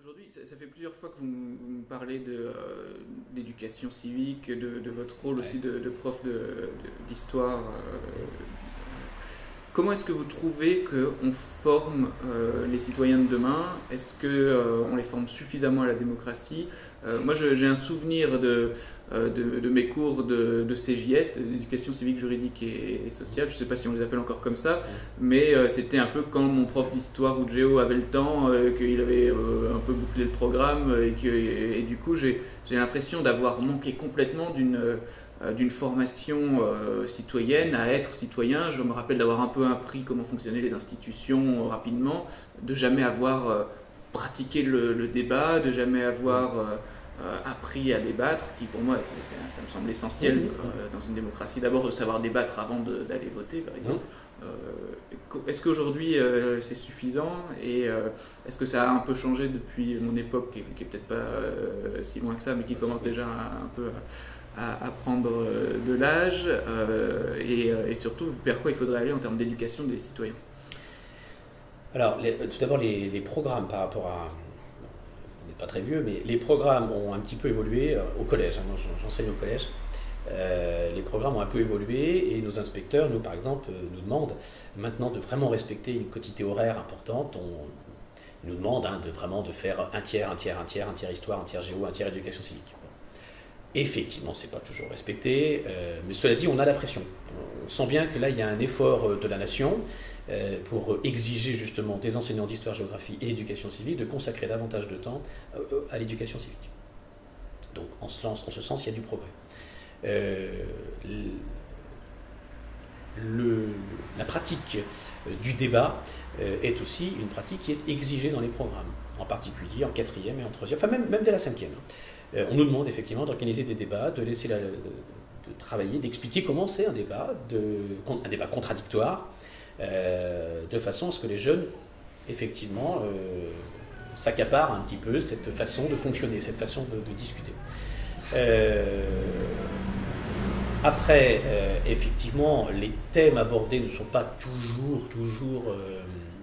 Aujourd'hui, ça, fait plusieurs fois que vous, me parlez d'éducation civique, de, votre rôle aussi de, prof d'histoire. Comment est-ce que vous trouvez qu'on forme euh, les citoyens de demain? Est-ce qu'on euh, les forme suffisamment à la démocratie? Euh, Moi, j'ai un souvenir de, de, mes cours de, CJS, d'éducation civique, juridique et, sociale. Je ne sais pas si on les appelle encore comme ça, mais c'était un peu quand mon prof d'histoire ou de géo avait le temps, qu'il avait un peu bouclé le programme, et, du coup, j'ai l'impression d'avoir manqué complètement d'une d'une formation euh, citoyenne à être citoyen. Je me rappelle d'avoir un peu appris comment fonctionnaient les institutions euh, rapidement, de jamais avoir pratiqué le, débat, de jamais avoir appris à débattre, qui pour moi, ça, me semble essentiel dans une démocratie, d'abord de savoir débattre avant d'aller voter, par exemple. est-ce qu'aujourd'hui c'est suffisant? Et est-ce que ça a un peu changé depuis mon époque, qui, qui est peut-être pas si loin que ça, mais qui commence déjà un, peu à, prendre euh, de l'âge euh, euh, et, surtout vers quoi il faudrait aller en termes d'éducation des citoyens Alors, tout d'abord, les, programmes par rapport à. Pas très vieux, mais les programmes ont un petit peu évolué au collège. Hein, j'enseigne au collège. les programmes ont un peu évolué et nos inspecteurs, nous par exemple, nous demandent maintenant de vraiment respecter une quantité horaire importante. On nous demande hein, de vraiment de faire un tiers, un tiers, un tiers, un tiers histoire, un tiers géo, un tiers éducation civique. Effectivement, ce n'est pas toujours respecté, euh, mais cela dit, on a la pression. On sent bien que là, il y a un effort euh, de la nation euh, pour exiger justement des enseignants d'histoire, géographie et éducation civique de consacrer davantage de temps à l'éducation civique. Donc, en ce, sens, il y a du progrès. La pratique du débat est aussi une pratique qui est exigée dans les programmes, en particulier en quatrième et en troisième, enfin même, même dès la cinquième. Euh, on nous demande effectivement d'organiser des débats, de laisser travailler, d'expliquer comment c'est un débat, un débat contradictoire, euh, de façon à ce que les jeunes, effectivement, euh, s'accaparent un petit peu cette façon de fonctionner, cette façon de, discuter. après, effectivement, les thèmes abordés ne sont pas toujours, toujours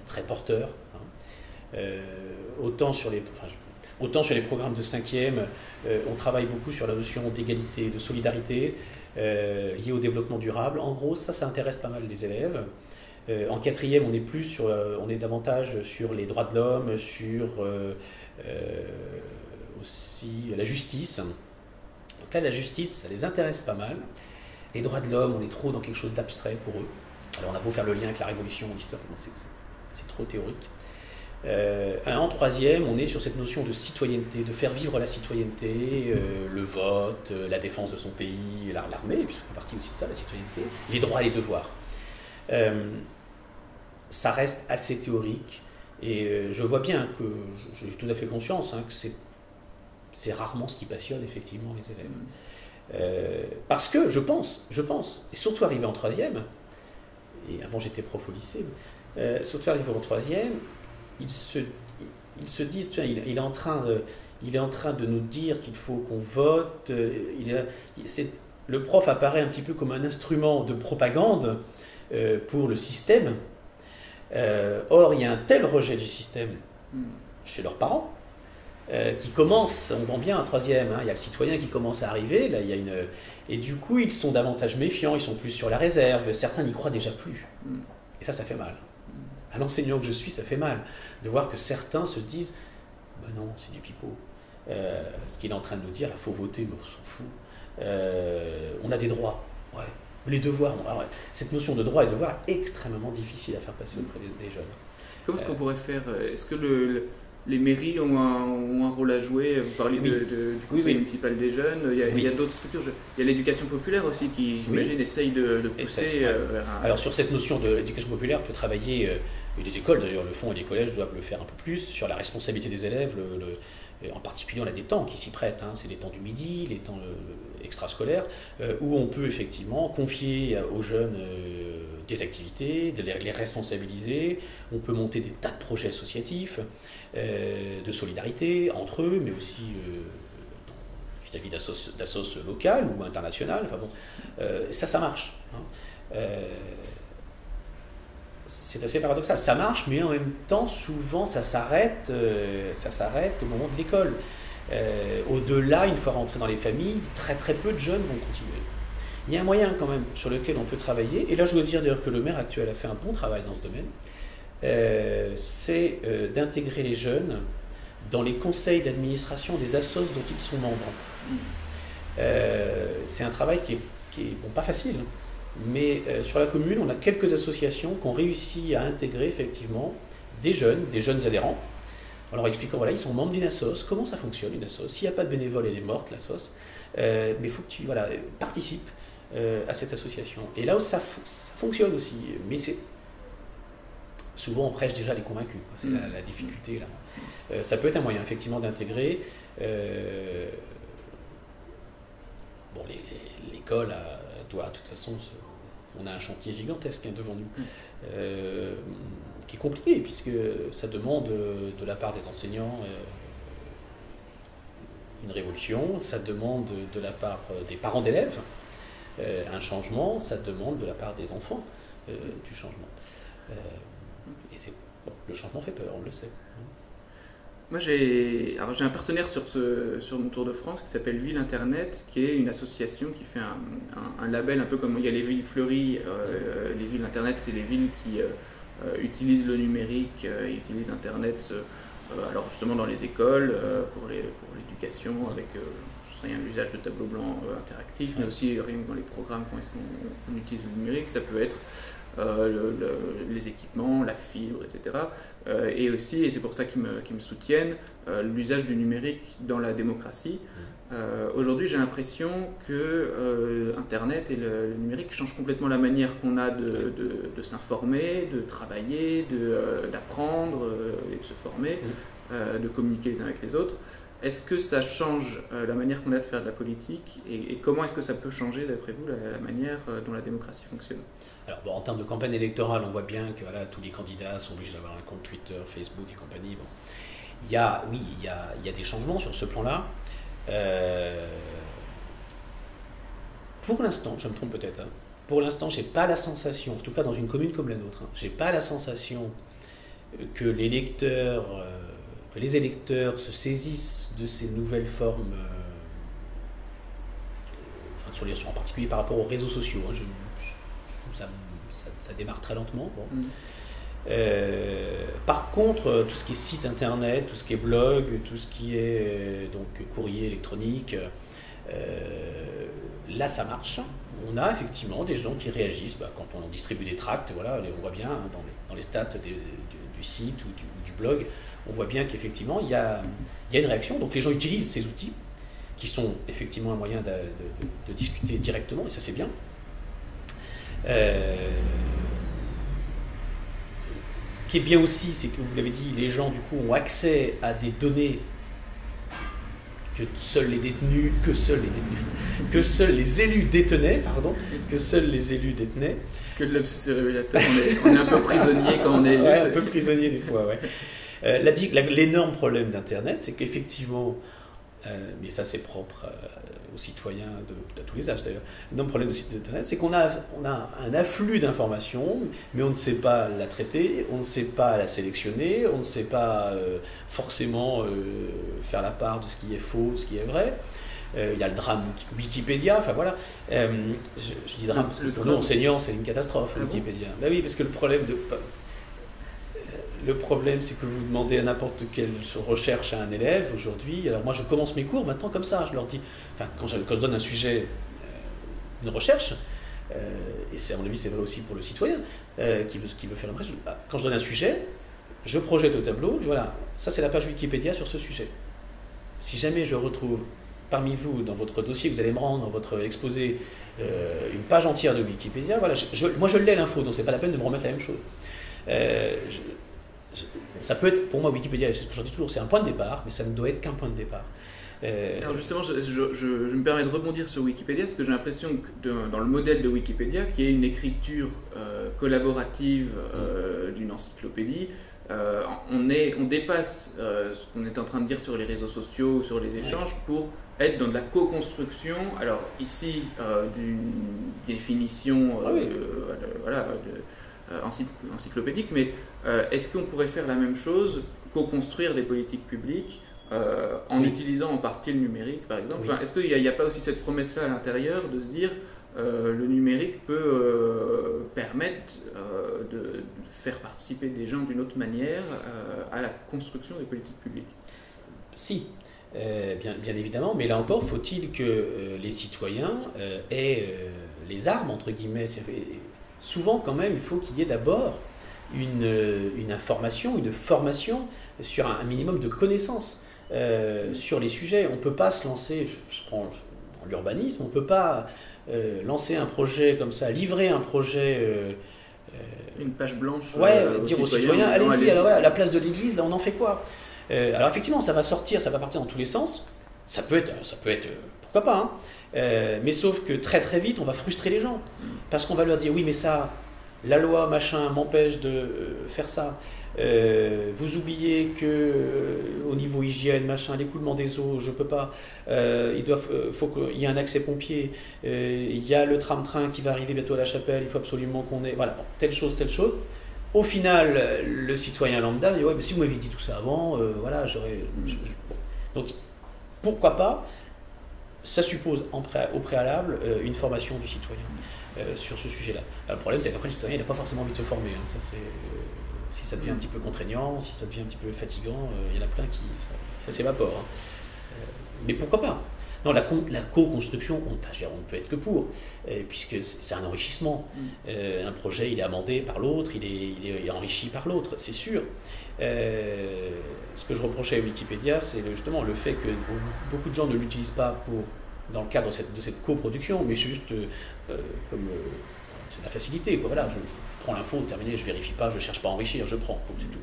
très porteurs. Hein. autant sur les, Autant sur les programmes de 5e, euh, on travaille beaucoup sur la notion d'égalité, de solidarité euh, liée au développement durable. En gros, ça, ça intéresse pas mal les élèves. Euh, en quatrième, on est plus sur, on est davantage sur les droits de l'homme, sur aussi la justice. Donc là, la justice, ça les intéresse pas mal. Les droits de l'homme, on est trop dans quelque chose d'abstrait pour eux. Alors on a beau faire le lien avec la révolution, l'histoire, c'est trop théorique. Euh, en troisième, on est sur cette notion de citoyenneté, de faire vivre la citoyenneté, euh, le vote, euh, la défense de son pays, l'armée, puisque c'est partie aussi de ça, la citoyenneté, les droits et les devoirs. ça reste assez théorique, et je vois bien que j'ai tout à fait conscience hein, que c'est rarement ce qui passionne effectivement les élèves. parce que je pense, je pense, et surtout arrivé en troisième, et avant j'étais prof au lycée, surtout arrivé en troisième, ils se, ils se disent, il, est en train de, il est en train de nous dire qu'il faut qu'on vote. Euh, il le prof apparaît un petit peu comme un instrument de propagande euh, pour le système. Euh, or, il y a un tel rejet du système chez leurs parents qui commence, on vend bien un troisième, hein, il y a le citoyen qui commence à arriver, là il y a une... Et du coup, ils sont davantage méfiants, ils sont plus sur la réserve, certains n'y croient déjà plus. Et ça, ça fait mal à l'enseignant que je suis, ça fait mal de voir que certains se disent ben non, c'est du pipeau. Euh, ce qu'il est en train de nous dire, il faut voter, mais on s'en fout. Euh, on a des droits. Ouais. Les devoirs, cette notion de droit et devoir est extrêmement difficile à faire passer auprès des, jeunes. Comment est-ce qu'on pourrait faire Est-ce que le, les mairies ont un, rôle à jouer? Vous parliez de, du conseil municipal des jeunes, il y a, d'autres structures. Il y a l'éducation populaire aussi qui, j'imagine, essaye de, pousser. Euh, Alors sur cette notion de l'éducation populaire, on peut travailler et les écoles d'ailleurs le font et les collèges doivent le faire un peu plus, sur la responsabilité des élèves, en particulier on a des temps qui s'y prêtent, hein. c'est les temps du midi, les temps extrascolaires, euh, où on peut effectivement confier aux jeunes euh, des activités, les, responsabiliser, on peut monter des tas de projets associatifs, euh, de solidarité entre eux, mais aussi vis-à-vis d'assos locales ou internationales, enfin bon, ça ça marche. Hein. C'est assez paradoxal. Ça marche, mais en même temps, souvent, ça s'arrête, euh, ça s'arrête au moment de l'école. Euh, au-delà, une fois rentré dans les familles, très très peu de jeunes vont continuer. Il y a un moyen quand même sur lequel on peut travailler, et là je dois dire d'ailleurs que le maire actuel a fait un bon travail dans ce domaine, euh, c'est d'intégrer les jeunes dans les conseils d'administration des assos dont ils sont membres. c'est un travail qui est, qui est bon, pas facile, hein. Mais euh, sur la commune, on a quelques associations qui ont réussi à intégrer effectivement des jeunes, des jeunes adhérents. En leur expliquant, voilà, ils sont membres d'une assoce, comment ça fonctionne une assoce? S'il n'y a pas de bénévole, elle est morte, l'assoce. Euh, mais il faut que tu voilà, participes euh, à cette association. Et là où ça, fonctionne aussi, mais c'est souvent on prêche déjà les convaincus. C'est la, mm. difficulté là. ça peut être un moyen effectivement d'intégrer. bon, l'école doit de toute façon se on a un chantier gigantesque hein, devant nous, mm. euh, qui est compliqué, puisque ça demande euh, de la part des enseignants euh, une révolution, ça demande de la part des parents d'élèves un changement, ça demande de la part des enfants du changement. et c'est le changement fait peur, on le sait. Moi, j'ai un partenaire sur, ce, sur mon Tour de France qui s'appelle Ville Internet, qui est une association qui fait un, un, label un peu comme il y a les villes fleuries. Euh, les villes Internet, c'est les villes qui euh, euh, utilisent le numérique utilisent Internet, alors justement dans les écoles, pour l'éducation, pour avec l'usage de tableaux blancs interactifs, mais aussi rien que dans les programmes, quand est-ce qu'on utilise le numérique. Ça peut être euh, les équipements, la fibre, etc. Euh, et aussi, et c'est pour ça qu'ils me, me, soutiennent, euh, l'usage du numérique dans la démocratie. Aujourd'hui, j'ai l'impression que Internet et le, numérique changent complètement la manière qu'on a de, de, s'informer, de travailler, d'apprendre et de se former, mmh. de communiquer les uns avec les autres. Est-ce que ça change la manière qu'on a de faire de la politique et, comment est-ce que ça peut changer, d'après vous, la manière dont la démocratie fonctionne? Alors, bon, en termes de campagne électorale, on voit bien que voilà, tous les candidats sont obligés d'avoir un compte Twitter, Facebook et compagnie. Bon. Il y a, oui, il y a, il y a des changements sur ce plan-là. Euh, pour l'instant, je me trompe peut-être, hein, pour l'instant, je n'ai pas la sensation, en tout cas dans une commune comme la nôtre, hein, je n'ai pas la sensation que les euh, que les électeurs se saisissent de ces nouvelles formes, euh, enfin, en particulier par rapport aux réseaux sociaux. Hein, ça, démarre très lentement. Mm. Euh, par contre, tout ce qui est site internet, tout ce qui est blog, tout ce qui est euh, donc courrier électronique, euh, là ça marche. On a effectivement des gens qui réagissent bah, quand on distribue des tracts. Voilà, on voit bien hein, dans, les, stats du, site ou du, blog, on voit bien qu'effectivement il y a, une réaction. Donc les gens utilisent ces outils qui sont effectivement un moyen de discuter directement et ça c'est bien. Euh, ce qui est bien aussi, c'est que vous l'avez dit, les gens du coup ont accès à des données que seuls les détenus, que seuls les détenus, que seuls les élus détenaient, pardon, que seuls les élus détenaient. Est-ce que le lapsus est révélateur on est, un peu prisonnier quand on est élu. un peu prisonnier des fois, ouais. Euh, l'énorme problème d'Internet, c'est qu'effectivement, euh, mais ça c'est propre aux citoyens de, tous les âges d'ailleurs. Le problème de site internet, c'est qu'on a, on a un afflux d'informations, mais on ne sait pas la traiter, on ne sait pas la sélectionner, on ne sait pas euh, forcément euh, faire la part de ce qui est faux, de ce qui est vrai. Euh, il y a le drame Wikipédia, enfin voilà. je, dis drame parce que pour nous enseignants, c'est une catastrophe, ah Wikipédia. Bah oui, parce que le problème de le problème, c'est que vous demandez à n'importe quelle recherche à un élève aujourd'hui. Alors moi, je commence mes cours maintenant comme ça. Je leur dis, enfin, quand je, donne un sujet, euh, une recherche, euh, et c'est à mon avis c'est vrai aussi pour le citoyen euh, qui, veut, qui veut faire une recherche, bah, quand je donne un sujet, je projette au tableau, voilà, ça c'est la page Wikipédia sur ce sujet. Si jamais je retrouve parmi vous, dans votre dossier, vous allez me rendre, dans votre exposé, une page entière de Wikipédia, voilà, moi je l'ai l'info, donc c'est pas la peine de me remettre la même chose. Ça peut être, pour moi, Wikipédia, c'est ce que je dis toujours, c'est un point de départ, mais ça ne doit être qu'un point de départ. Euh, Alors justement, je, me permets de rebondir sur Wikipédia, parce que j'ai l'impression que dans le modèle de Wikipédia, qui est une écriture euh, collaborative euh, d'une encyclopédie, on, est, on dépasse ce qu'on est en train de dire sur les réseaux sociaux, sur les échanges, pour être dans de la co-construction. Alors ici, d'une définition, ah voilà, de, encyclopédique, mais est-ce qu'on pourrait faire la même chose, co-construire des politiques publiques en utilisant en partie le numérique, par exemple Est-ce qu'il n'y a, pas aussi cette promesse-là à l'intérieur de se dire le numérique peut permettre de, faire participer des gens d'une autre manière à la construction des politiques publiques? Si, euh, bien, bien, évidemment, mais là encore, faut-il que euh, les citoyens euh, aient les armes, entre guillemets. Souvent, quand même, il faut qu'il y ait d'abord une, une, information, une formation sur un, minimum de connaissances sur les sujets. On ne peut pas se lancer, je, prends l'urbanisme, on ne peut pas lancer un projet comme ça, livrer un projet. une page blanche. Ouais, dire aux citoyens, allez-y, à la place de l'église, là, on en fait quoi? Euh, alors effectivement, ça va sortir, ça va partir dans tous les sens. Ça peut être, ça peut être pourquoi pas. Hein. Euh, mais sauf que très très vite, on va frustrer les gens. Parce qu'on va leur dire, oui, mais ça, la loi, machin, m'empêche de euh, faire ça. vous oubliez que au niveau hygiène, machin, l'écoulement des eaux, je peux pas. il faut qu'il y ait un accès pompier. il y a le tram-train qui va arriver bientôt à la chapelle. Il faut absolument qu'on ait, voilà, telle chose, telle chose. Au final, le citoyen lambda dit Ouais, mais si vous m'aviez dit tout ça avant, euh, voilà, j'aurais. Donc, pourquoi pas Ça suppose au préalable euh, une formation du citoyen euh, sur ce sujet-là. Le problème, c'est qu'après, le citoyen, il n'a pas forcément envie de se former. Hein. Ça, si ça devient un petit peu contraignant, si ça devient un petit peu fatigant, il y en a plein qui. Ça, s'évapore. Hein. mais pourquoi pas? Non, la, co-construction, on, ne peut être que pour, euh, puisque c'est un enrichissement. Mm. Euh, un projet, il est amendé par l'autre, il est, enrichi par l'autre, c'est sûr. Euh, ce que je reprochais à Wikipédia, c'est justement le fait que beaucoup de gens ne l'utilisent pas pour, dans le cadre de cette, de coproduction, mais juste comme c'est de la facilité. Quoi. Voilà, je, prends l'info, terminé, je vérifie pas, je cherche pas à enrichir, je prends, c'est tout.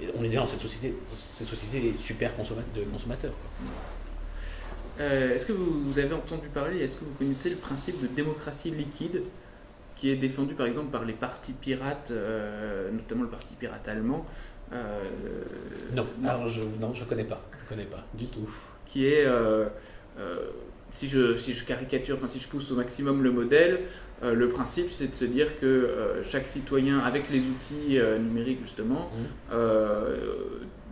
Et on est déjà dans cette société, cette société super de consommateurs. Euh, est-ce que vous, avez entendu parler, est-ce que vous connaissez le principe de démocratie liquide qui est défendu par exemple par les partis pirates, euh, notamment le parti pirate allemand euh, non, alors je ne connais pas, je connais pas du tout. Qui est, si, je, si je caricature, enfin si je pousse au maximum le modèle, le principe c'est de se dire que chaque citoyen, avec les outils numériques justement, mmh.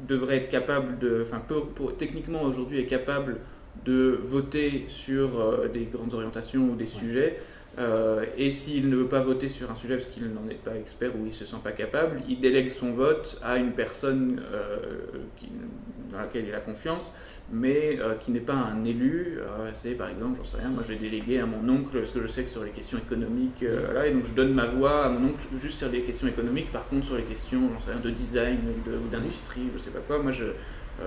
devrait être capable de, enfin techniquement aujourd'hui est capable de voter sur euh, des grandes orientations ou des sujets. Euh, et s'il ne veut pas voter sur un sujet parce qu'il n'en est pas expert ou il ne se sent pas capable, il délègue son vote à une personne euh, qui, dans laquelle il a confiance, mais qui n'est pas un élu. c'est par exemple, j'en sais rien, moi je vais déléguer à mon oncle parce que je sais que sur les questions économiques, là, et donc je donne ma voix à mon oncle juste sur les questions économiques. Par contre, sur les questions, j'en sais rien, de design ou d'industrie, je sais pas quoi, moi je,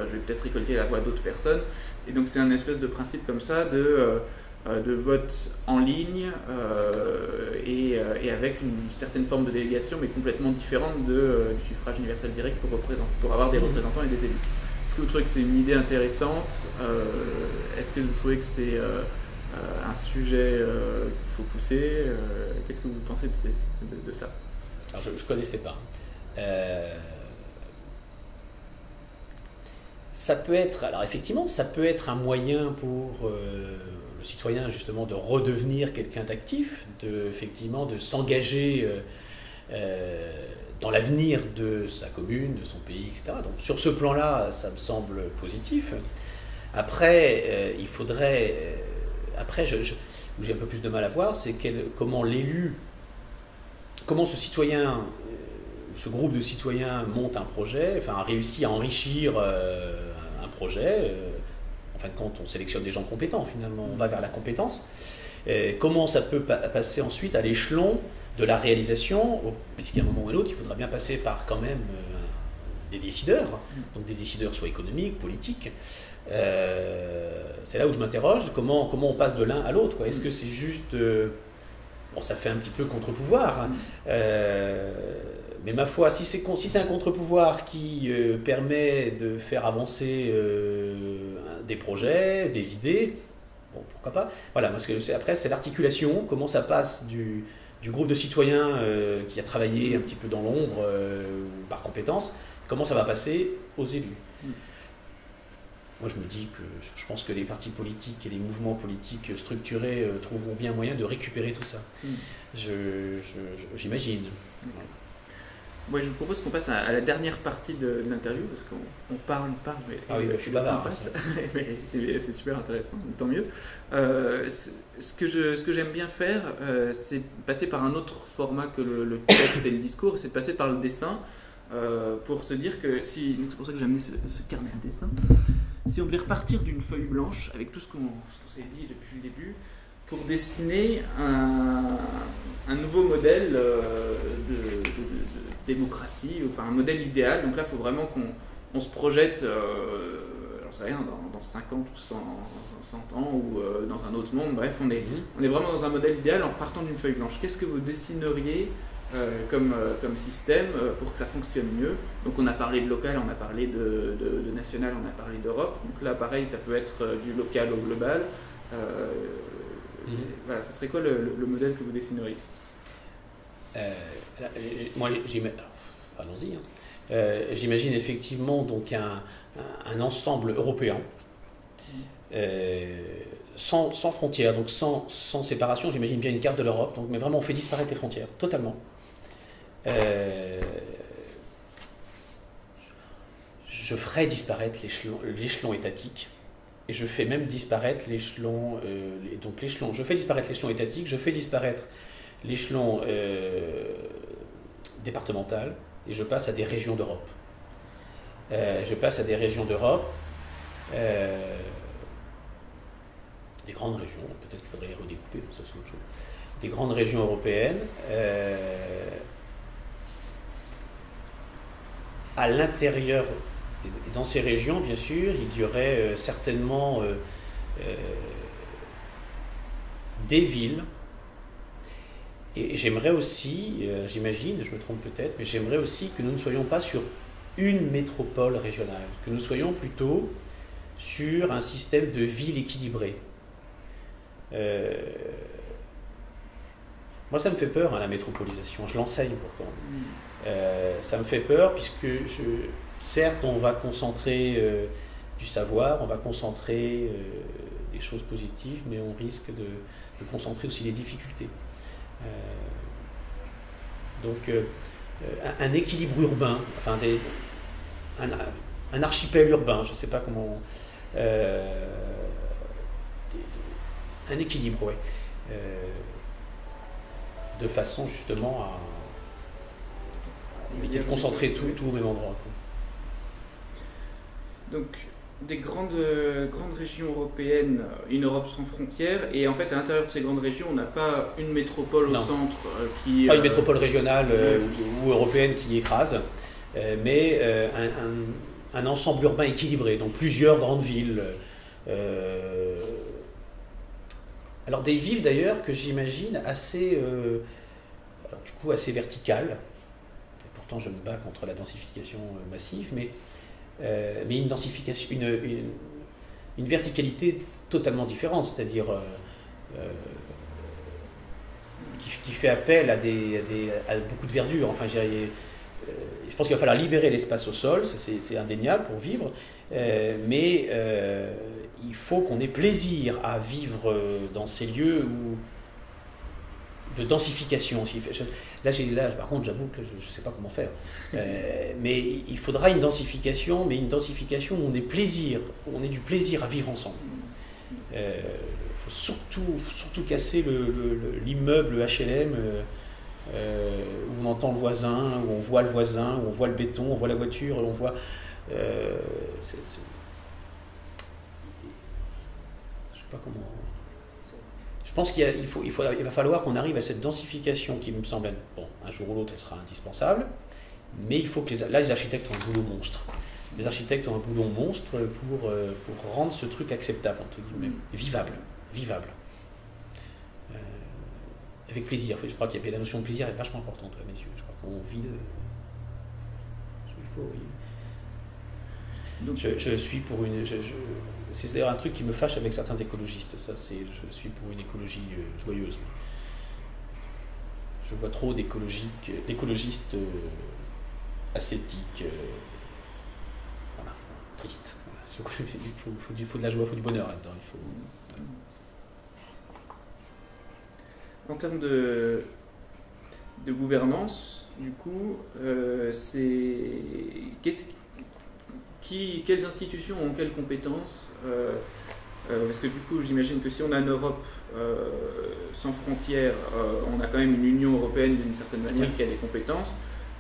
je vais peut-être récolter la voix d'autres personnes. Et donc c'est un espèce de principe comme ça de, euh, euh, de vote en ligne euh, et, et, avec une certaine forme de délégation, mais complètement différente de, du suffrage universel direct pour avoir des mmh. représentants et des élus. Est-ce que vous trouvez que c'est une idée intéressante Est-ce que vous trouvez que c'est un sujet qu'il faut pousser Qu'est-ce que vous pensez de, ça? Alors je ne connaissais pas. Ça peut être, alors effectivement, ça peut être un moyen pour euh, le citoyen justement de redevenir quelqu'un d'actif, de effectivement de s'engager euh, euh, dans l'avenir de sa commune, de son pays, etc. Donc sur ce plan-là, ça me semble positif. Après, il faudrait, après, je, où j'ai un peu plus de mal à voir, c'est comment l'élu, comment ce citoyen ce groupe de citoyens monte un projet, enfin réussit à enrichir projet. Euh, en fin de compte, on sélectionne des gens compétents finalement, on va vers la compétence. comment ça peut passer ensuite à l'échelon de la réalisation, puisqu'à un moment ou à l'autre, il faudra bien passer par quand même euh, des décideurs, donc des décideurs soit économiques, politiques. Euh, c'est là où je m'interroge, comment, comment on passe de l'un à l'autre. Est-ce que c'est juste... bon, ça fait un petit peu contre-pouvoir. Hein. Mais ma foi, si c'est si un contre-pouvoir qui euh, permet de faire avancer euh, des projets, des idées, bon, pourquoi pas? Voilà, parce que après, c'est l'articulation, comment ça passe du, du groupe de citoyens euh, qui a travaillé un petit peu dans l'ombre par compétence, comment ça va passer aux élus. Mm. Moi, je me dis que je pense que les partis politiques et les mouvements politiques structurés trouveront bien moyen de récupérer tout ça. Mm. J'imagine. Moi, je vous propose qu'on passe à, la dernière partie de, l'interview parce qu'on parle, on parle, mais ah oui, je suis bavard. mais, c'est super intéressant, tant mieux. Euh, ce que je, ce que j'aime bien faire, euh, c'est passer par un autre format que le, texte et le discours, c'est de passer par le dessin euh, pour se dire que si, c'est pour ça que j'ai amené ce, carnet de dessin. Si on devait repartir d'une feuille blanche avec tout ce qu'on, s'est dit depuis le début, pour dessiner un, un nouveau modèle de, démocratie, enfin un modèle idéal. Donc là, il faut vraiment qu'on se projette, euh, j'en sais rien, dans, dans, 50 ou 100, 100 ans ou euh, dans un autre monde. Bref, on est, mhm. on est vraiment dans un modèle idéal en partant d'une feuille blanche. Qu'est-ce que vous dessineriez euh, comme, comme système pour que ça fonctionne mieux? Donc on a parlé de local, on a parlé de, de, national, on a parlé d'Europe. Donc là pareil, ça peut être du local au global. Mhm. Voilà, ça serait quoi le, le modèle que vous dessineriez euh, moi, allons-y. Hein. Euh, j'imagine effectivement donc un, ensemble européen euh, sans, frontières, donc sans, séparation. J'imagine bien une carte de l'Europe, donc mais vraiment on fait disparaître les frontières totalement. je ferai disparaître l'échelon étatique et je fais même disparaître l'échelon donc l'échelon je fais disparaître l'échelon étatique je fais disparaître l'échelon euh, départemental et je passe à des régions d'Europe. Euh, je passe à des régions d'Europe, euh, des grandes régions, peut-être qu'il faudrait les redécouper, ça c'est autre chose, des grandes régions européennes. à l'intérieur, dans ces régions, bien sûr, il y aurait certainement des villes et j'aimerais aussi, euh, j'imagine, je me trompe peut-être, mais j'aimerais aussi que nous ne soyons pas sur une métropole régionale, que nous soyons plutôt sur un système de ville équilibré. Euh, moi, ça me fait peur, hein, la métropolisation. Je l'enseigne pourtant. Mm. Euh, ça me fait peur puisque, je, certes, on va concentrer du savoir, on va concentrer des choses positives, mais on risque de, concentrer aussi les difficultés. Euh, donc euh, un, équilibre urbain, enfin un, archipel urbain, je ne sais pas comment. Euh, un équilibre, oui. de façon justement à, éviter de concentrer tout, tout au même endroit. Donc des grandes, grandes régions européennes, une Europe sans frontières, et en fait à l'intérieur de ces grandes régions, on n'a pas une métropole au centre euh, qui... Pas une euh, métropole régionale euh, ou, européenne qui écrase, mais un, un, ensemble urbain équilibré, donc plusieurs grandes villes. alors des villes d'ailleurs que j'imagine assez, du coup assez verticales, et pourtant je me bats contre la densification massive, mais euh, mais une densification, une, une, verticalité totalement différente, c'est-à-dire euh, euh, qui, fait appel à, des, à, beaucoup de verdure. Enfin, je pense qu'il va falloir libérer l'espace au sol, c'est indéniable pour vivre, mais il faut qu'on ait plaisir à vivre dans ces lieux où de densification. Là, par contre, j'avoue que je ne sais pas comment faire. Euh, mais il faudra une densification, mais une densification où on ait plaisir, où on ait du plaisir à vivre ensemble. Il euh, faut surtout, surtout casser l'immeuble HLM euh, où on entend le voisin, où on voit le voisin, où on voit le béton, on voit la voiture, on voit. je ne sais pas comment. Je pense qu'il faut, il faut, il va falloir qu'on arrive à cette densification qui me semble être, bon, un jour ou l'autre, elle sera indispensable, mais il faut que les, là, les architectes ont un boulot monstre. Les architectes ont un boulot monstre pour, euh, pour rendre ce truc acceptable, entre guillemets, mm. vivable, vivable. Euh, avec plaisir. Je crois qu'il y a la notion de plaisir est vachement importante à mes yeux. Je crois qu'on vit de... Il faut, Donc, je, je, suis pour une. Je, c'est d'ailleurs un truc qui me fâche avec certains écologistes. Ça, je suis pour une écologie euh, joyeuse. Je vois trop d'écologistes euh, ascétiques, euh, voilà, tristes. Il faut, de la joie, il faut du bonheur là-dedans. En termes de, gouvernance, du coup, c'est qui, quelles institutions ont quelles compétences parce que du coup, j'imagine que si on a une Europe sans frontières, on a quand même une Union européenne d'une certaine manière qui a des compétences.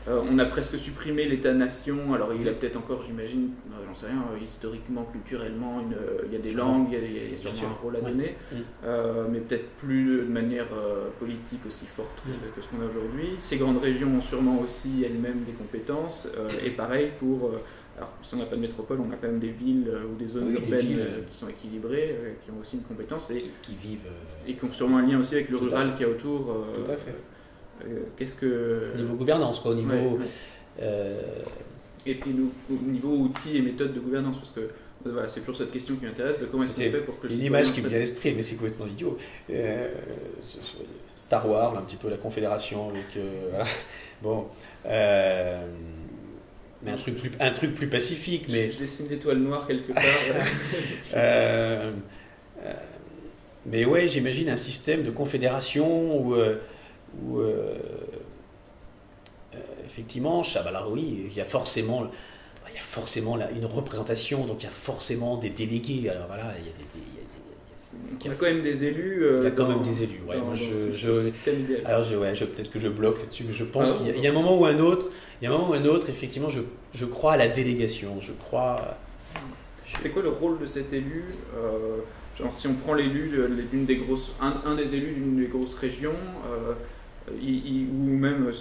Euh, on a presque supprimé l'État-nation. Alors, il a peut-être encore, j'imagine, euh, j'en sais rien, euh, historiquement, culturellement, il y a des langues, il y a, sûrement un rôle à donner, mais peut-être plus de manière politique aussi forte que, ce qu'on a aujourd'hui. Ces grandes régions ont sûrement aussi elles-mêmes des compétences. et pareil pour. alors, si on n'a pas de métropole, on a quand même des villes ou des zones urbaines qui sont équilibrées, qui ont aussi une compétence et qui, vivent. Et qui ont sûrement un lien aussi avec le rural qui est autour. Tout à fait. Euh, qu'est-ce que... Au niveau gouvernance, quoi, au niveau... Euh, et puis au niveau outils et méthodes de gouvernance, parce que voilà, c'est toujours cette question qui m'intéresse, de comment est-ce qu'on fait pour que... une image qui me vient à l'esprit, mais c'est complètement idiot. Euh, Star Wars, un petit peu la Confédération, donc Bon. mais un truc, plus, un truc plus pacifique. Mais... Je, dessine l'étoile noire quelque part. mais ouais, j'imagine un système de confédération où où euh, euh, effectivement, Chabalaroui, il y a forcément il y a forcément une représentation, donc il y a forcément des délégués. Alors voilà, il y a des. Il y a, quand même des élus. Euh, il y a quand même des élus. Ouais. je, alors je, ouais, je, peut-être que je bloque là-dessus, mais je pense ah, qu'il y, a un moment ou un autre. Il y a un moment ou un autre, effectivement, je, je crois à la délégation. Je crois. C'est quoi le rôle de cet élu Genre, si on prend l'élu d'une des grosses, un, des élus d'une des grosses régions ou même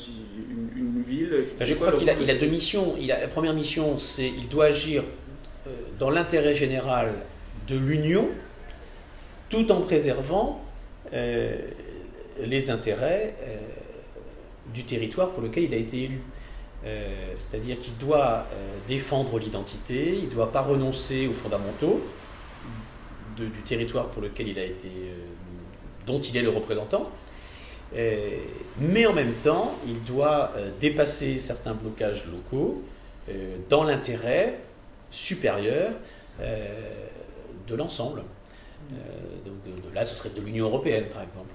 une, ville. Ben, je crois qu'il a, il a deux missions. Il a, la première mission, c'est il doit agir euh, dans l'intérêt général de l'Union, tout en préservant euh, les intérêts euh, du territoire pour lequel il a été élu. C'est-à-dire qu'il doit défendre l'identité, il ne doit pas renoncer aux fondamentaux du territoire pour lequel il a été, dont il est le représentant. Euh, mais en même temps, il doit euh, dépasser certains blocages locaux euh, dans l'intérêt supérieur de l'ensemble. là, ce serait de l'Union européenne, par exemple.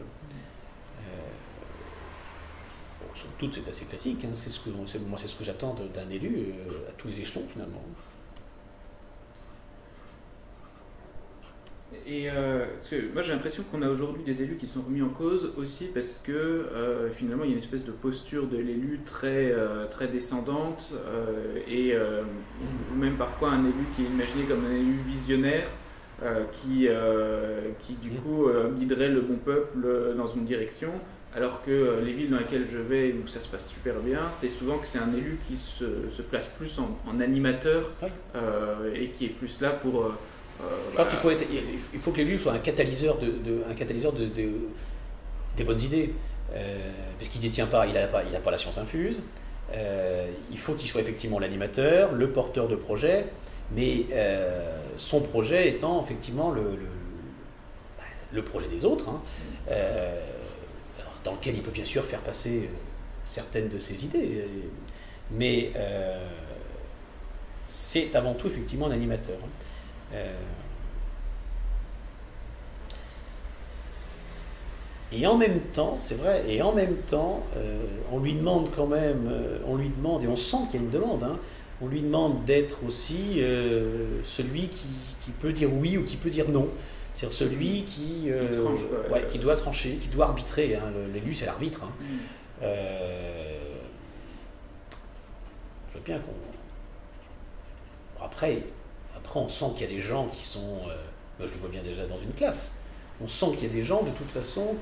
Bon, c'est assez classique. Hein, c'est ce que, moi, c'est ce que j'attends d'un élu à tous les échelons, finalement. Et euh, parce que moi j'ai l'impression qu'on a aujourd'hui des élus qui sont remis en cause aussi parce que euh, finalement il y a une espèce de posture de l'élu très, euh, très descendante et même parfois un élu qui est imaginé comme un élu visionnaire qui, qui du mmh. coup guiderait le bon peuple dans une direction alors que les villes dans lesquelles je vais où ça se passe super bien, c'est souvent que c'est un élu qui se, se place plus en, animateur et qui est plus là pour je crois qu'il faut, être, il faut que l'élu soit un catalyseur, de, un catalyseur de, des bonnes idées. Euh, parce qu'il détient pas, il n'a pas, il a pas la science infuse. Euh, il faut qu'il soit effectivement l'animateur, le porteur de projet, mais euh, son projet étant effectivement le, le, projet des autres, hein. dans lequel il peut bien sûr faire passer certaines de ses idées. Mais c'est avant tout effectivement un animateur. Hein. Euh, et en même temps, c'est vrai, et en même temps, euh, on lui demande quand même, euh, on lui demande, et on sent qu'il y a une demande, hein, on lui demande d'être aussi celui qui, peut dire oui ou qui peut dire non. C'est-à-dire celui qui, qui doit trancher, qui doit arbitrer. Hein, L'élu, c'est l'arbitre. Hein. Mm. je veux bien qu'on. Après, après, on sent qu'il y a des gens qui sont. Euh, moi, je le vois bien déjà dans une classe. On sent qu'il y a des gens, de toute façon,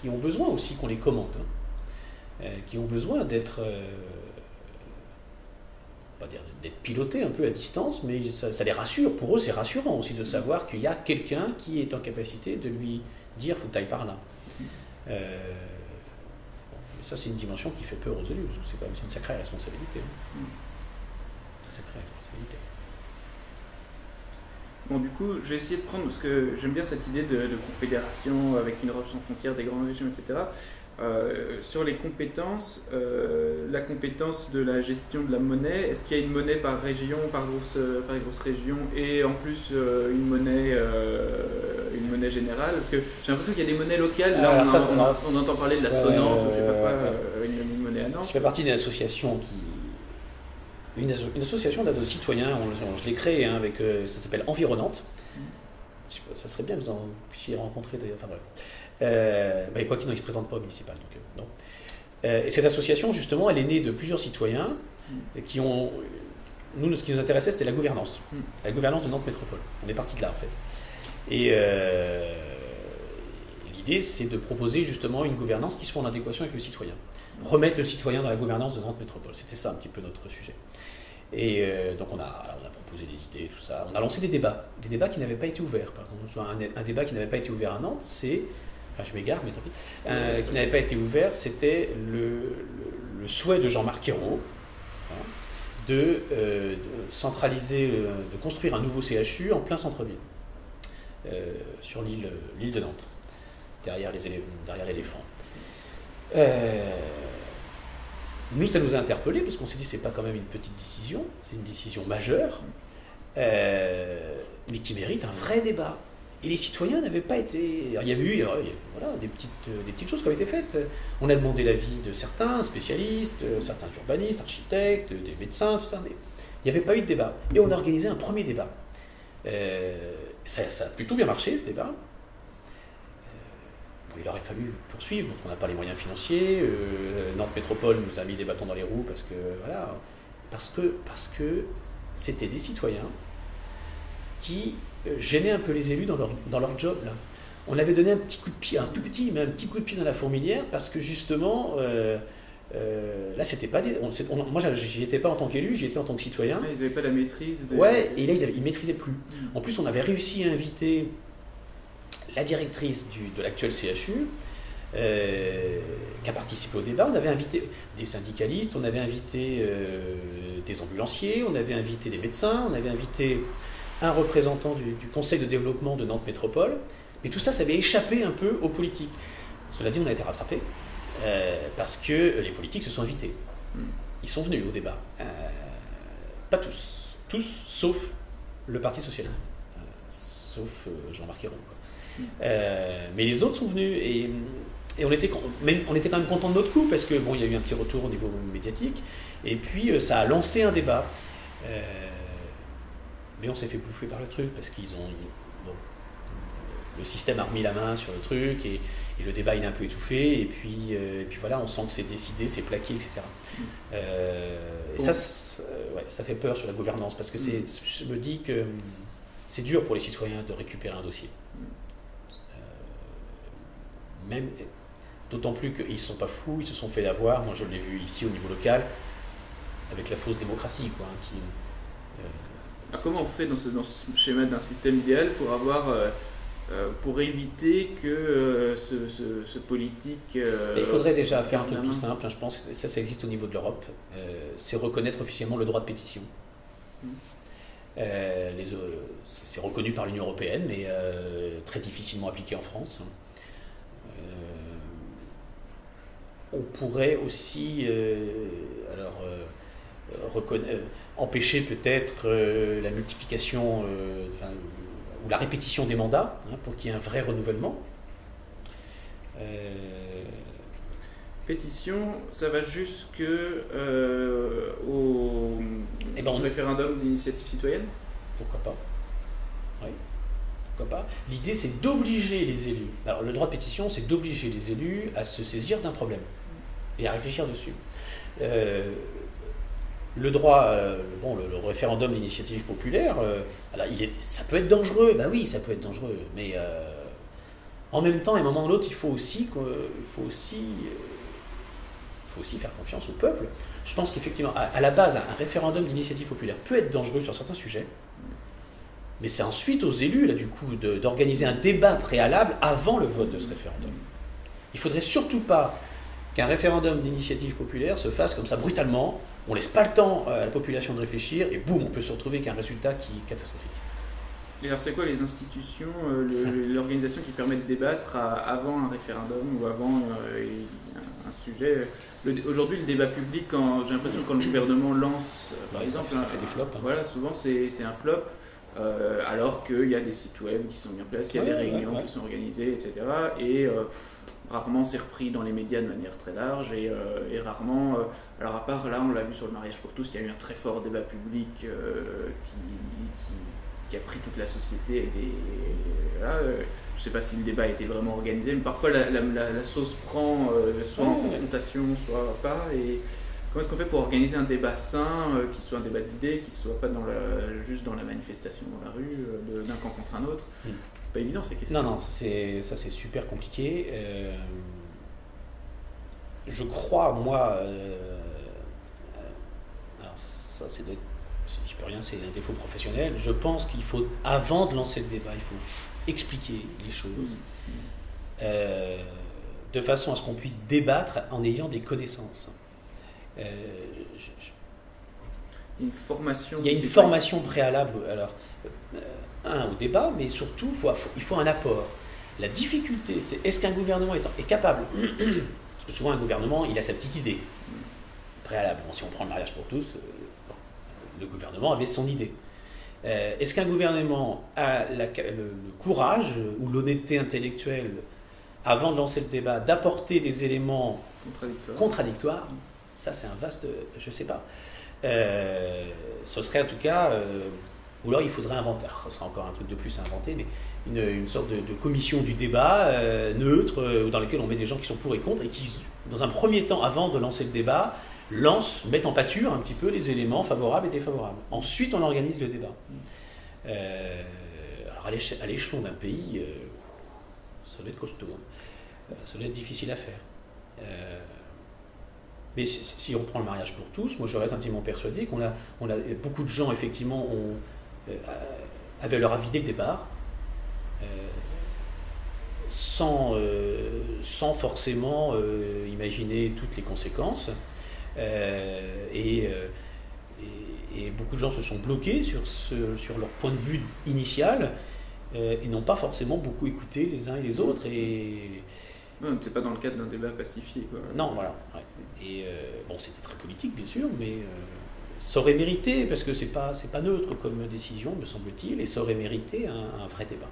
qui, ont besoin aussi qu'on les commente. Hein. Euh, qui ont besoin d'être. Euh, pas dire d'être pilotés un peu à distance, mais ça, les rassure. Pour eux, c'est rassurant aussi de savoir qu'il y a quelqu'un qui est en capacité de lui dire faut que tu ailles par là. ça, c'est une dimension qui fait peur aux élus, parce que c'est quand même une sacrée responsabilité. Hein. Une sacrée responsabilité. Bon, du coup, je vais essayer de prendre, parce que j'aime bien cette idée de, confédération avec une Europe sans frontières, des grandes régions, etc. Euh, sur les compétences, euh, la compétence de la gestion de la monnaie, est-ce qu'il y a une monnaie par région, par grosse, par grosse région, et en plus euh, une monnaie, une monnaie générale? Parce que j'ai l'impression qu'il y a des monnaies locales. Là, on, entend parler de la sonnante ou je sais pas quoi, une, monnaie à Nantes. Je fais partie d'une association qui. Une, association de citoyens, je l'ai créée hein, avec. ça s'appelle Environnante. Mm. Ça serait bien que vous en puissiez rencontrer d'ailleurs. Enfin, euh, bah, quoi qu'il en, il ne se présente pas au municipal. Donc, non. Euh, et cette association, justement, elle est née de plusieurs citoyens mm. qui ont. Nous, ce qui nous intéressait, c'était la gouvernance. Mm. La gouvernance de Nantes Métropole. On est parti de là, en fait. Et euh, l'idée, c'est de proposer justement une gouvernance qui soit en adéquation avec le citoyen. Remettre le citoyen dans la gouvernance de Nantes Métropole. C'était ça un petit peu notre sujet. Et euh, donc on a, on a proposé des idées, tout ça. On a lancé des débats. Des débats qui n'avaient pas été ouverts. Par exemple, un, débat qui n'avait pas été ouvert à Nantes, c'est enfin je m'égare, mais tant pis, euh, qui n'avait pas été ouvert, c'était le, souhait de Jean-Marc Ayrault hein, de, euh, centraliser, euh, de construire un nouveau CHU en plein centre-ville, sur l'île de Nantes, derrière l'éléphant. Nous, ça nous a interpellés parce qu'on s'est dit c'est pas quand même une petite décision, c'est une décision majeure, mais qui mérite un vrai débat. Et les citoyens n'avaient pas été. il y avait eu voilà, des, petites, euh, des petites choses qui ont été faites. On a demandé l'avis de certains spécialistes, euh, certains urbanistes, architectes, des médecins, tout ça, mais il n'y avait pas eu de débat. Et on a organisé un premier débat. Euh, ça, a plutôt bien marché, ce débat. Il aurait fallu poursuivre, parce qu'on n'a pas les moyens financiers. Nantes Métropole nous a mis des bâtons dans les roues parce que, voilà, parce que, parce que c'était des citoyens qui euh, gêner un peu les élus dans leur, dans leur job. Là. On avait donné un petit coup de pied, un tout petit, mais un petit coup de pied dans la fourmilière parce que justement, euh, euh, là, c'était pas. Des, on, moi, j'y étais pas en tant qu'élu, j'y étais en tant que citoyen. ils n'avaient pas la maîtrise. De... Ouais, et là, ils, ne maîtrisaient plus. Mm. En plus, on avait réussi à inviter la directrice du, de l'actuel CHU. qui a participé au débat. On avait invité des syndicalistes, on avait invité des ambulanciers, on avait invité des médecins, on avait invité un représentant du, Conseil de développement de Nantes Métropole. Mais tout ça, ça avait échappé un peu aux politiques. Cela dit, on a été rattrapé euh, parce que les politiques se sont invités. Hmm. Ils sont venus au débat. Euh, pas tous. Tous, sauf le Parti Socialiste. Euh, sauf Jean-Marc Ayrault. Hmm. mais les autres sont venus et, on, était, on était quand même content de notre coup parce que bon, il y a eu un petit retour au niveau médiatique et puis ça a lancé un débat. Mais on s'est fait bouffer par le truc parce qu'ils ont. le système a remis la main sur le truc et, le débat il est un peu étouffé. Et puis, euh, puis voilà, on sent que c'est décidé, c'est plaqué, etc. Euh, et ça, ça fait peur sur la gouvernance parce que mm. je me dis que c'est dur pour les citoyens de récupérer un dossier. Euh, même, d'autant plus qu'ils ne sont pas fous, ils se sont fait avoir. Moi, je l'ai vu ici au niveau local avec la fausse démocratie, quoi, hein, qui, Comment on fait dans ce, schéma d'un système idéal pour avoir euh, euh, pour éviter que euh, ce, politique. il faudrait déjà faire un truc tout simple, hein, je pense, ça, ça existe au niveau de l'Europe, c'est reconnaître officiellement le droit de pétition. Mmh. c'est reconnu par l'Union européenne, mais très difficilement appliqué en France. On pourrait aussi, alors, reconnaître empêcher peut-être euh, la multiplication euh, ou la répétition des mandats hein, pour qu'il y ait un vrai renouvellement. Euh, Pétition, ça va jusque au, eh ben, référendum d'initiative citoyenne? Pourquoi pas? Oui. Pas L'idée, c'est d'obliger les élus. Alors, le droit de pétition, c'est d'obliger les élus à se saisir d'un problème et à réfléchir dessus le droit, euh, le, référendum d'initiative populaire, euh, ça peut être dangereux, bah oui, ça peut être dangereux, mais euh, en même temps, à un moment ou l'autre, il faut aussi, il faut aussi faire confiance au peuple. Je pense qu'effectivement, à, la base, un, référendum d'initiative populaire peut être dangereux sur certains sujets, mais c'est ensuite aux élus, là, du coup, d'organiser un débat préalable avant le vote de ce référendum. Il faudrait surtout pas qu'un référendum d'initiative populaire se fasse comme ça brutalement, on laisse pas le temps à la population de réfléchir et boum, on peut se retrouver avec un résultat qui est catastrophique. Et alors c'est quoi les institutions, euh, l'organisation qui permet de débattre avant un référendum ou avant euh, un sujet? Aujourd'hui, le débat public, j'ai l'impression que quand le gouvernement lance, euh, par exemple, ça, fait des flops. Hein. Voilà, souvent c'est un flop. Alors qu'il y a des sites web qui sont mis en place, qu'il y a des réunions qui sont organisées, etc. Et rarement c'est repris dans les médias de manière très large et, rarement, alors à part là on l'a vu sur le mariage pour tous, il y a eu un très fort débat public qui, qui, a pris toute la société et des, je ne sais pas si le débat a été vraiment organisé, mais parfois la, sauce prend soit en confrontation, soit pas. Et, Comment est-ce qu'on fait pour organiser un débat sain, euh, qui soit un débat d'idées, qui ne soit pas dans la, juste dans la manifestation dans la rue, euh, d'un camp contre un autre hmm. Pas évident ces questions. Non, non, ça c'est super compliqué. Euh, je crois, moi, alors ça c'est je peux rien, c'est un défaut professionnel. Je pense qu'il faut, avant de lancer le débat, il faut expliquer les choses hmm. de façon à ce qu'on puisse débattre en ayant des connaissances. Euh, une formation. Il y a une formation préalable. Alors, euh, un au débat, mais surtout, il faut un apport. La difficulté, c'est est-ce qu'un gouvernement est, capable Parce que souvent, un gouvernement, il a sa petite idée préalable. si on prend le mariage pour tous, euh, le gouvernement avait son idée. est-ce qu'un gouvernement a le, courage ou l'honnêteté intellectuelle, avant de lancer le débat, d'apporter des éléments contradictoires ça, c'est un vaste. Je ne sais pas. Euh, ce serait en tout cas. Euh, ou alors il faudrait inventer. ce sera encore un truc de plus à inventer, mais une, sorte de, commission du débat euh, neutre, dans laquelle on met des gens qui sont pour et contre, et qui, dans un premier temps, avant de lancer le débat, lancent, mettent en pâture un petit peu les éléments favorables et défavorables. Ensuite, on organise le débat. alors, à l'échelon d'un pays, ça va être costaud. Hein. Ça va être difficile à faire. Mais si, on prend le mariage pour tous, moi je reste intimement persuadé qu'on a, beaucoup de gens effectivement euh, avaient leur avis dès le départ, euh, sans, euh, sans forcément imaginer toutes les conséquences. Et, beaucoup de gens se sont bloqués sur, sur leur point de vue initial et n'ont pas forcément beaucoup écouté les uns et les autres. Et, non, c'est pas dans le cadre d'un débat pacifié. Non, voilà. Et euh, bon, c'était très politique, bien sûr, mais euh, ça aurait mérité, parce que c'est pas, c'est pas neutre comme décision, me semble-t-il, et ça aurait mérité un vrai débat.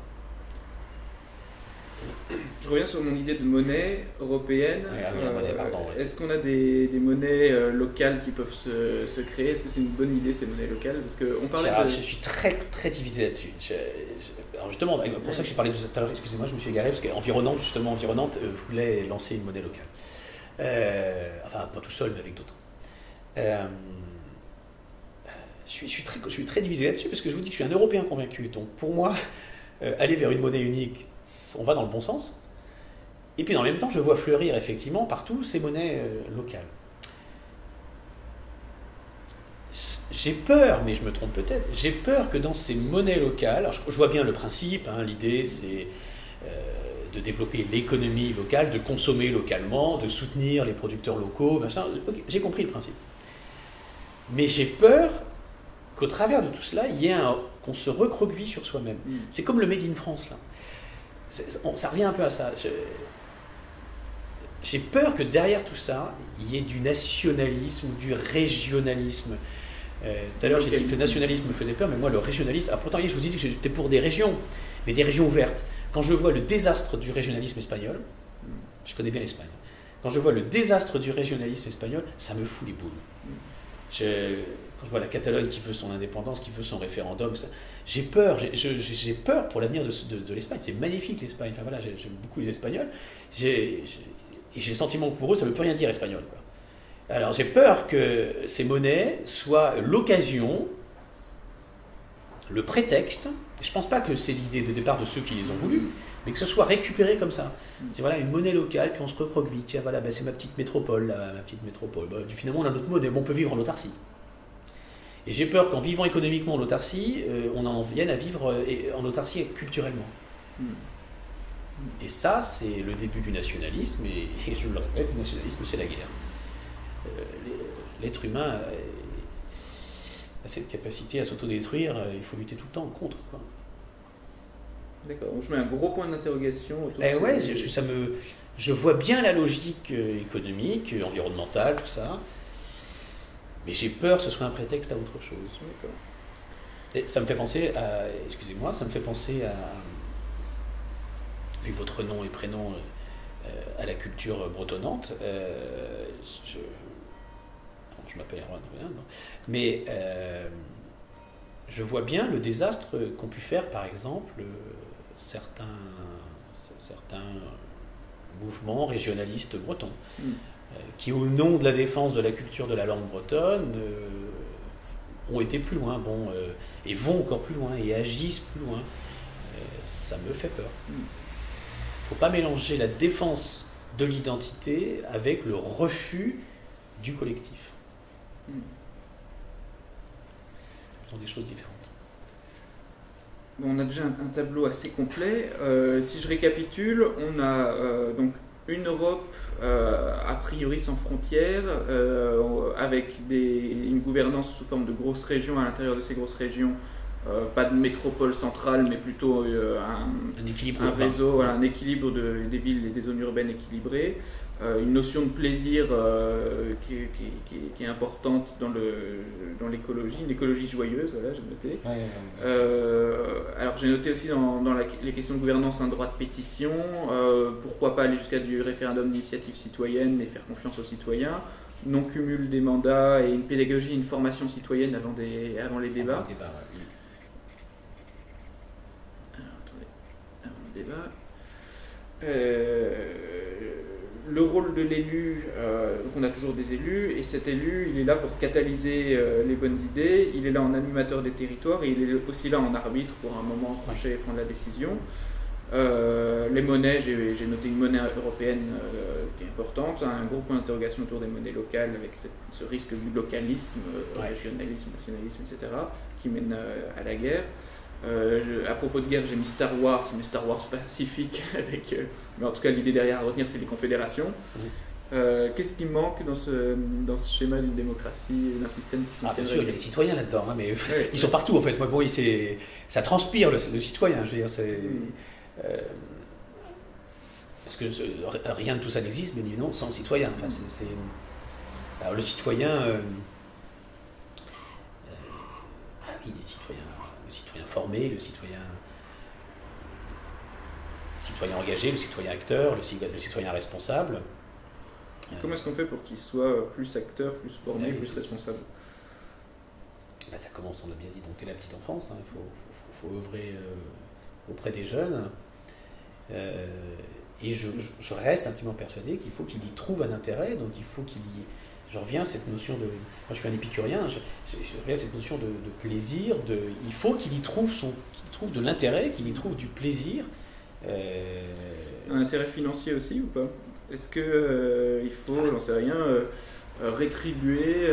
Je reviens sur mon idée de monnaie européenne. Ah euh, est-ce qu'on a des, monnaies locales qui peuvent se, créer? Est-ce que c'est une bonne idée ces monnaies locales? Parce que on parlait. Je suis très très divisé là-dessus. Alors justement, pour ça que je parlais tout à l'heure. Excusez-moi, je me suis égaré parce qu'Environnante, justement, Environnante euh, voulait lancer une monnaie locale. enfin, pas tout seul, mais avec d'autres. je, suis, je, suis très, je suis très divisé là-dessus parce que je vous dis que je suis un Européen convaincu. Donc pour moi, aller vers une monnaie unique, on va dans le bon sens. Et puis en même temps, je vois fleurir effectivement partout ces monnaies euh, locales. J'ai peur, mais je me trompe peut-être, j'ai peur que dans ces monnaies locales, je, vois bien le principe, hein, l'idée c'est euh, de développer l'économie locale, de consommer localement, de soutenir les producteurs locaux, machin, j'ai compris le principe. Mais j'ai peur qu'au travers de tout cela, il y ait qu'on se recroqueville sur soi-même. Mm. C'est comme le Made in France, là ça revient un peu à ça. J'ai peur que derrière tout ça, il y ait du nationalisme ou du régionalisme. Euh, tout à l'heure, j'ai dit que le nationalisme me faisait peur, mais moi, le régionalisme. Ah, pourtant, je vous dis que j'étais pour des régions, mais des régions ouvertes. Quand je vois le désastre du régionalisme espagnol, je connais bien l'Espagne, quand je vois le désastre du régionalisme espagnol, ça me fout les boules. Je, quand je vois la Catalogne qui veut son indépendance, qui veut son référendum, j'ai peur, j'ai peur pour l'avenir de, l'Espagne. C'est magnifique l'Espagne, enfin voilà, j'aime beaucoup les Espagnols. J'ai le sentiment que pour eux, ça ne veut plus rien dire espagnol. Alors j'ai peur que ces monnaies soient l'occasion, le prétexte, je ne pense pas que c'est l'idée de départ de ceux qui les ont voulu, mais que ce soit récupéré comme ça. C'est voilà une monnaie locale, puis on se recroqueville. Tiens, voilà, ben, c'est ma petite métropole, ma petite métropole. Ben, finalement, on a notre monnaie, on peut vivre en autarcie. Et j'ai peur qu'en vivant économiquement en autarcie, euh, on en vienne à vivre euh, en autarcie culturellement. Hmm. Et ça, c'est le début du nationalisme, et, je le répète, le nationalisme, c'est la guerre. Euh, l'être humain a cette capacité à s'autodétruire, il faut lutter tout le temps contre. D'accord, je mets un gros point d'interrogation autour eh de ouais, je, ça me, je vois bien la logique économique, environnementale, tout ça. Mais j'ai peur que ce soit un prétexte à autre chose. Et ça me fait penser à, excusez-moi, ça me fait penser à, vu votre nom et prénom euh, à la culture bretonnante, euh, je, je m'appelle Erwan, mais euh, je vois bien le désastre qu'ont pu faire, par exemple, certains, certains mouvements régionalistes bretons, mm. qui, au nom de la défense de la culture de la langue bretonne, ont été plus loin, bon, euh, et vont encore plus loin, et agissent plus loin. Euh, ça me fait peur. Il ne faut pas mélanger la défense de l'identité avec le refus du collectif. Ce sont des choses différentes. on a déjà un, tableau assez complet. Euh, si je récapitule, on a donc une Europe euh, a priori sans frontières, euh, avec une gouvernance sous forme de grosses régions à l'intérieur de ces grosses régions. Euh, pas de métropole centrale, mais plutôt un, équilibre un réseau, un équilibre de, des villes et des zones urbaines équilibrées. Euh, une notion de plaisir euh, qui, qui, est importante dans, le, dans l'écologie, une écologie joyeuse, voilà, j'ai noté. Euh, alors j'ai noté aussi dans, dans les questions de gouvernance un droit de pétition, pourquoi pas aller jusqu'à du référendum d'initiative citoyenne et faire confiance aux citoyens, non cumul des mandats et une pédagogie, une formation citoyenne avant, des, avant les débats. Débat, avant le débat. Euh, le rôle de l'élu, euh, donc on a toujours des élus, et cet élu, il est là pour catalyser euh, les bonnes idées, il est là en animateur des territoires, et il est aussi là en arbitre pour un moment trancher et prendre la décision. Euh, les monnaies, j'ai noté une monnaie européenne qui est importante, un gros point d'interrogation autour des monnaies locales avec ce risque du localisme, régionalisme, nationalisme, etc., qui mène à la guerre. Euh, à propos de guerre, j'ai mis Star Wars, mais Star Wars pacifique, avec, euh, mais en tout cas l'idée derrière à retenir, c'est les confédérations. Euh, qu'est-ce qui manque dans ce, dans ce schéma d'une démocratie, d'un système qui fonctionne ah, bien sûr, il y a des citoyens là-dedans, hein, mais ils sont partout en fait. Moi, bon, ça transpire le, citoyen. Je veux dire, c'est. Mm. parce que rien de tout ça n'existe, mais évidemment, sans le citoyen. Enfin, Alors, le citoyen. ah oui, les citoyens le citoyen formé, le citoyen, citoyen engagé, le citoyen acteur, le, citoyen responsable. Comment est-ce qu'on fait pour qu'il soit plus acteur, plus formé, plus responsable? Bah, Ça commence, on l'a bien dit, donc dès la petite enfance. Hein. Il faut, faut, œuvrer euh, auprès des jeunes. Euh, et je, je, reste intimement persuadé qu'il faut qu'il y trouve un intérêt, donc il faut qu'il y je reviens à cette notion de. Moi, je suis un épicurien, je, reviens à cette notion de, plaisir. De, il faut qu'il y trouve, son, qu'il trouve de l'intérêt, qu'il y trouve du plaisir. Euh, un intérêt financier aussi ou pas? Est-ce qu'il euh, il faut, j'en sais rien, euh, rétribuer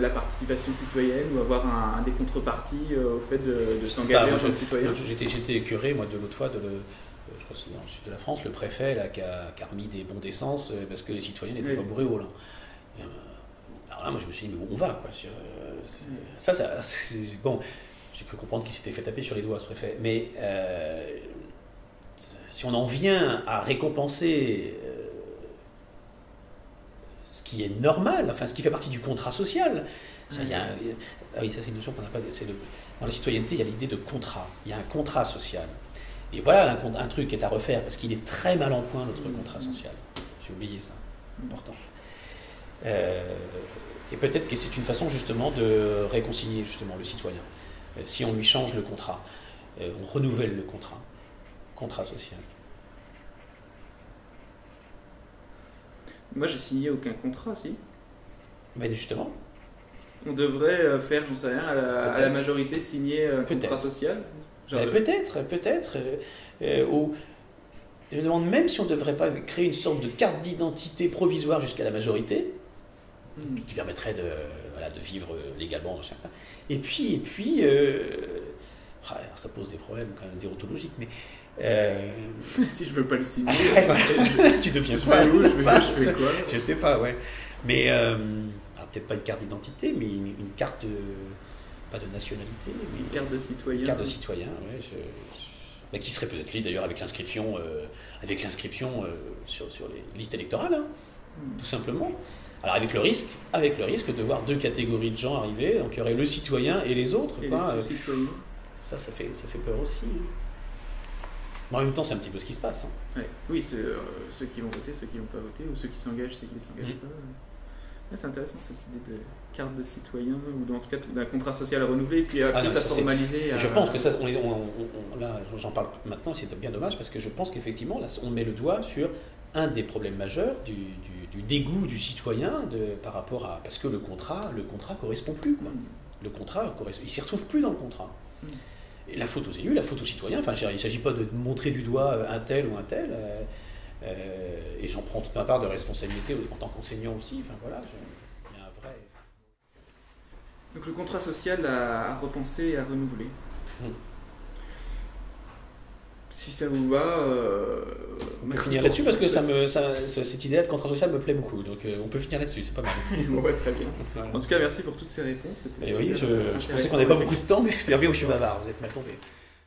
la participation citoyenne ou avoir un, des contreparties au fait de, s'engager en tant que citoyen? J'étais, j'étais curé, moi, de l'autre fois, de je crois que c'est dans le sud de la France, le préfet là, qui, a, qui a remis des bons d'essence parce que les citoyens n'étaient pas bourrés au volant. Là, moi, je me suis dit, mais où on va quoi euh, Ça, ça bon. J'ai pu comprendre qu'il s'était fait taper sur les doigts, ce préfet. Mais euh, si on en vient à récompenser euh, ce qui est normal, enfin, ce qui fait partie du contrat social, ça, y a, ah oui, ça c'est une notion qu'on n'a pas. dans la citoyenneté, il y a l'idée de contrat. Il y a un contrat social. Et voilà un, un truc qui est à refaire, parce qu'il est très mal en point, notre contrat social. J'ai oublié ça. Important. Euh, et peut-être que c'est une façon justement de réconcilier justement le citoyen. Euh, si on lui change le contrat, euh, on renouvelle le contrat, contrat social. Moi, j'ai signé aucun contrat, si. Mais justement. On devrait faire, j'en sais rien, à la, majorité signer un contrat social Peut-être, peut-être. ou je me demande même si on ne devrait pas créer une sorte de carte d'identité provisoire jusqu'à la majorité, Hmm. qui permettrait de, voilà, de vivre légalement. Et puis, et puis euh, ah, ça pose des problèmes quand même déontologiques, mais. Euh, si je veux pas le signer, tu deviens quoi je, je, fais quoi Je sais pas, ouais. Mais euh, peut-être pas une carte d'identité, mais une, carte de, pas de nationalité, mais une carte de citoyen. Une carte de citoyen, ouais. qui serait peut-être liée d'ailleurs avec l'inscription, avec l'inscription sur, sur, les listes électorales, hein, hmm. tout simplement. Alors avec le risque, avec le risque de voir deux catégories de gens arriver, donc il y aurait le citoyen et les autres. Et les. Ça, ça fait, ça fait peur aussi. hein. Mais en même temps, c'est un petit peu ce qui se passe. hein. Ouais. Oui, ceux, euh, ceux qui vont voter, ceux qui vont pas voter, ou ceux qui s'engagent, ceux qui ne s'engagent Mhm. pas. C'est intéressant cette idée de carte de citoyen, ou en tout cas d'un contrat social à renouveler, puis à Ah plus non, à ça, c'est- formaliser. Je pense que ça, on est- on- on- on- là, j'en parle maintenant, c'est bien dommage parce que je pense qu'effectivement, là, on met le doigt sur un des problèmes majeurs du, du- du dégoût du citoyen de, par rapport à parce que le contrat, le contrat correspond plus. Quoi. Le contrat, il s'y retrouve plus dans le contrat. Mm. Et la faute aux élus, la faute aux citoyens. Enfin, il ne s'agit pas de montrer du doigt euh, un tel ou un tel. euh, euh, et j'en prends toute ma part de responsabilité en tant qu'enseignant aussi. Enfin voilà, il y a un vrai. Donc le contrat social à, à repenser et à renouveler. Mm. Si ça vous va, euh, On peut finir là-dessus parce que ça me, ça- cette idée de contrat social me plaît beaucoup. Donc euh, on peut finir là-dessus, c'est pas mal. Ouais, très bien. Voilà. En tout cas, merci pour toutes ces réponses. Et oui, je, je pensais intéressant. qu'on n'avait pas beaucoup de temps, mais bien je suis bavard, vous êtes mal tombé.